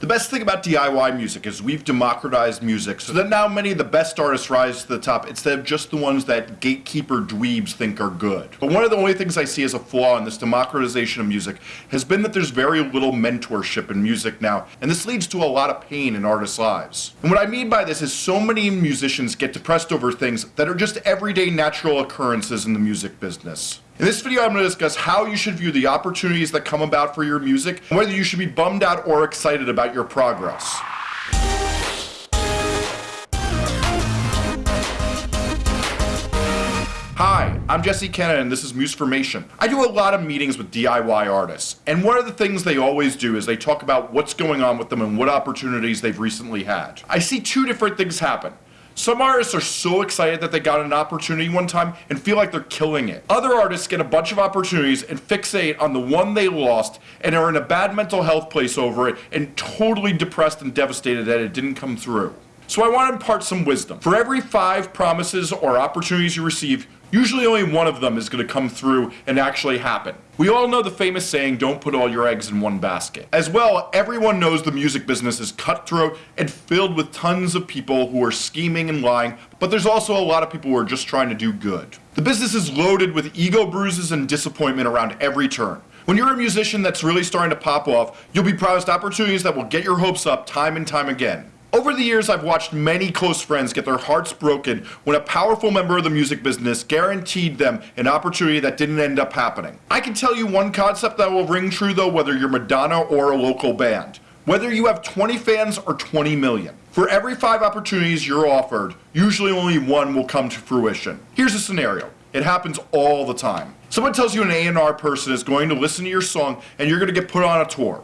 The best thing about DIY music is we've democratized music so that now many of the best artists rise to the top instead of just the ones that gatekeeper dweebs think are good. But one of the only things I see as a flaw in this democratization of music has been that there's very little mentorship in music now, and this leads to a lot of pain in artists' lives. And what I mean by this is so many musicians get depressed over things that are just everyday natural occurrences in the music business. In this video, I'm going to discuss how you should view the opportunities that come about for your music, and whether you should be bummed out or excited about your progress. Hi, I'm Jesse Cannon and this is Musformation. I do a lot of meetings with DIY artists, and one of the things they always do is they talk about what's going on with them and what opportunities they've recently had. I see two different things happen. Some artists are so excited that they got an opportunity one time and feel like they're killing it. Other artists get a bunch of opportunities and fixate on the one they lost and are in a bad mental health place over it and totally depressed and devastated that it didn't come through. So I want to impart some wisdom. For every five promises or opportunities you receive, Usually only one of them is going to come through and actually happen. We all know the famous saying, don't put all your eggs in one basket. As well, everyone knows the music business is cutthroat and filled with tons of people who are scheming and lying, but there's also a lot of people who are just trying to do good. The business is loaded with ego bruises and disappointment around every turn. When you're a musician that's really starting to pop off, you'll be promised opportunities that will get your hopes up time and time again. Over the years, I've watched many close friends get their hearts broken when a powerful member of the music business guaranteed them an opportunity that didn't end up happening. I can tell you one concept that will ring true though, whether you're Madonna or a local band. Whether you have 20 fans or 20 million. For every five opportunities you're offered, usually only one will come to fruition. Here's a scenario. It happens all the time. Someone tells you an A&R person is going to listen to your song and you're going to get put on a tour.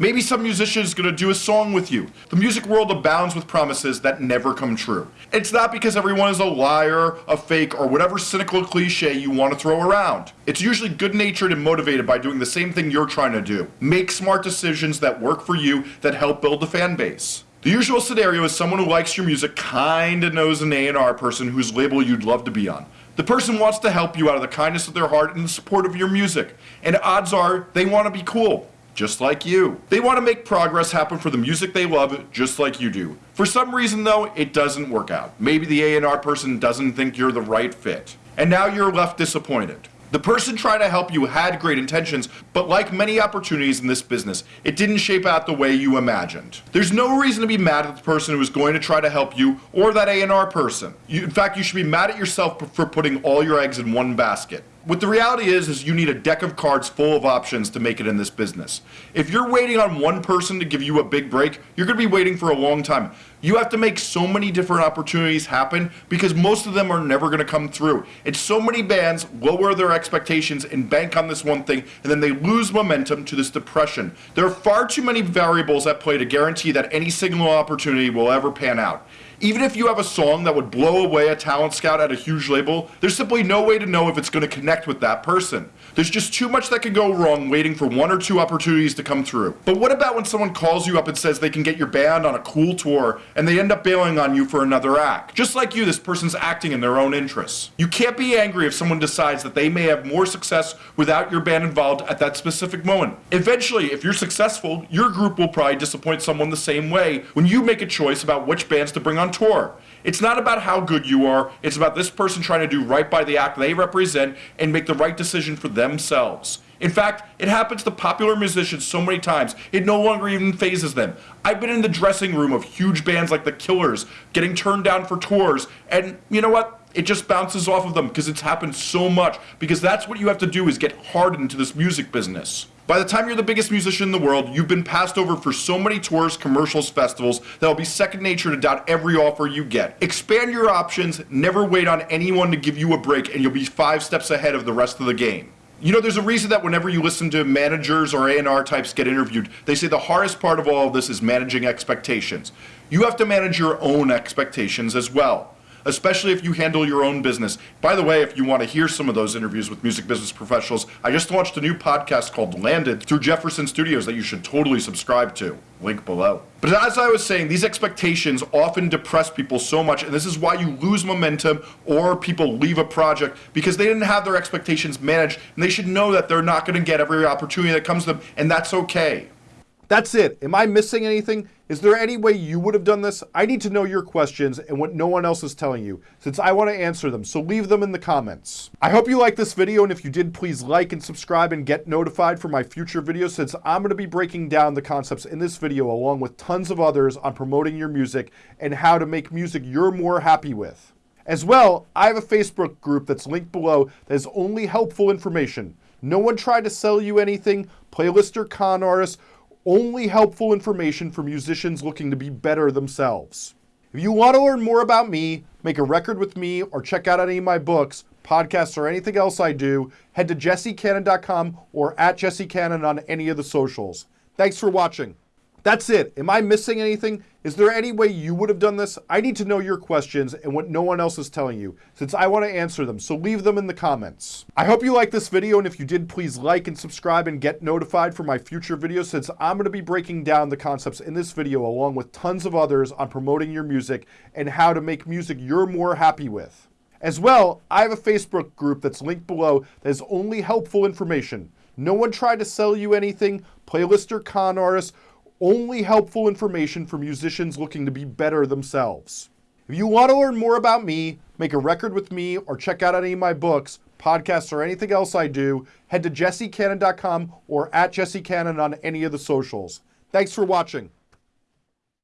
Maybe some musician is going to do a song with you. The music world abounds with promises that never come true. It's not because everyone is a liar, a fake, or whatever cynical cliche you want to throw around. It's usually good natured and motivated by doing the same thing you're trying to do. Make smart decisions that work for you that help build a fan base. The usual scenario is someone who likes your music kinda knows an A&R person whose label you'd love to be on. The person wants to help you out of the kindness of their heart and the support of your music. And odds are they want to be cool just like you. They want to make progress happen for the music they love, just like you do. For some reason though, it doesn't work out. Maybe the A&R person doesn't think you're the right fit. And now you're left disappointed. The person trying to help you had great intentions, but like many opportunities in this business, it didn't shape out the way you imagined. There's no reason to be mad at the person who is going to try to help you or that A&R person. You, in fact, you should be mad at yourself for putting all your eggs in one basket. What the reality is, is you need a deck of cards full of options to make it in this business. If you're waiting on one person to give you a big break, you're going to be waiting for a long time. You have to make so many different opportunities happen because most of them are never going to come through. It's so many bands lower their expectations and bank on this one thing, and then they lose momentum to this depression. There are far too many variables at play to guarantee that any single opportunity will ever pan out. Even if you have a song that would blow away a talent scout at a huge label, there's simply no way to know if it's going to connect with that person. There's just too much that can go wrong waiting for one or two opportunities to come through. But what about when someone calls you up and says they can get your band on a cool tour and they end up bailing on you for another act? Just like you, this person's acting in their own interests. You can't be angry if someone decides that they may have more success without your band involved at that specific moment. Eventually, if you're successful, your group will probably disappoint someone the same way when you make a choice about which bands to bring on tour. It's not about how good you are, it's about this person trying to do right by the act they represent and make the right decision for themselves. In fact, it happens to popular musicians so many times, it no longer even phases them. I've been in the dressing room of huge bands like the Killers getting turned down for tours, and you know what? It just bounces off of them because it's happened so much, because that's what you have to do is get hardened to this music business. By the time you're the biggest musician in the world, you've been passed over for so many tours, commercials, festivals, that will be second nature to doubt every offer you get. Expand your options, never wait on anyone to give you a break, and you'll be five steps ahead of the rest of the game. You know, there's a reason that whenever you listen to managers or A&R types get interviewed, they say the hardest part of all of this is managing expectations. You have to manage your own expectations as well especially if you handle your own business. By the way, if you want to hear some of those interviews with music business professionals, I just launched a new podcast called Landed through Jefferson Studios that you should totally subscribe to. Link below. But as I was saying, these expectations often depress people so much, and this is why you lose momentum or people leave a project because they didn't have their expectations managed, and they should know that they're not going to get every opportunity that comes to them, and that's okay. That's it. Am I missing anything? Is there any way you would have done this? I need to know your questions and what no one else is telling you, since I want to answer them, so leave them in the comments. I hope you liked this video, and if you did, please like and subscribe and get notified for my future videos, since I'm going to be breaking down the concepts in this video along with tons of others on promoting your music and how to make music you're more happy with. As well, I have a Facebook group that's linked below that is only helpful information. No one tried to sell you anything, playlist or con artists, only helpful information for musicians looking to be better themselves. If you want to learn more about me, make a record with me, or check out any of my books, podcasts, or anything else I do, head to jessecannon.com or at jessecannon on any of the socials. Thanks for watching. That's it. Am I missing anything? Is there any way you would have done this? I need to know your questions and what no one else is telling you, since I want to answer them, so leave them in the comments. I hope you liked this video, and if you did, please like and subscribe and get notified for my future videos, since I'm going to be breaking down the concepts in this video along with tons of others on promoting your music and how to make music you're more happy with. As well, I have a Facebook group that's linked below that is only helpful information. No one tried to sell you anything, playlist or con artists, only helpful information for musicians looking to be better themselves. If you want to learn more about me, make a record with me, or check out any of my books, podcasts, or anything else I do, head to jessecannon.com or at jessecannon on any of the socials. Thanks for watching.